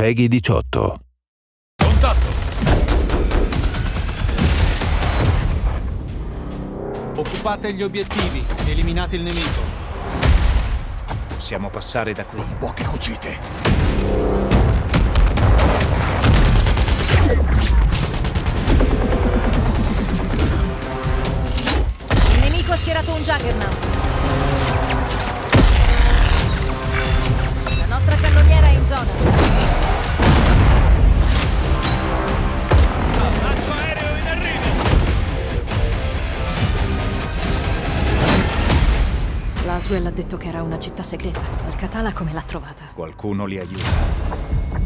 Peggy 18. Contatto! Occupate gli obiettivi, eliminate il nemico. Possiamo passare da qui. Poche cucite. Il nemico ha schierato un Juggernaut. La nostra cannoniera è in zona. Laswell ha detto che era una città segreta. Alcatala come l'ha trovata? Qualcuno li aiuta.